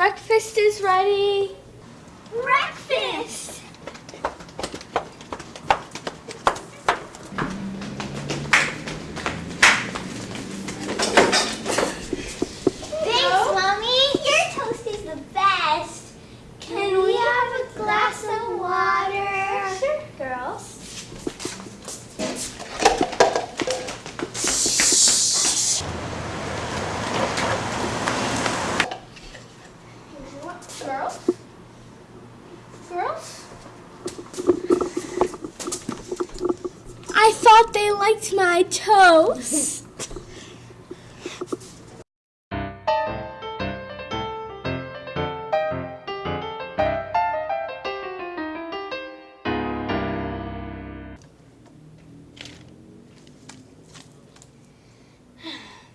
Breakfast is ready. Girls? Girls? I thought they liked my toast.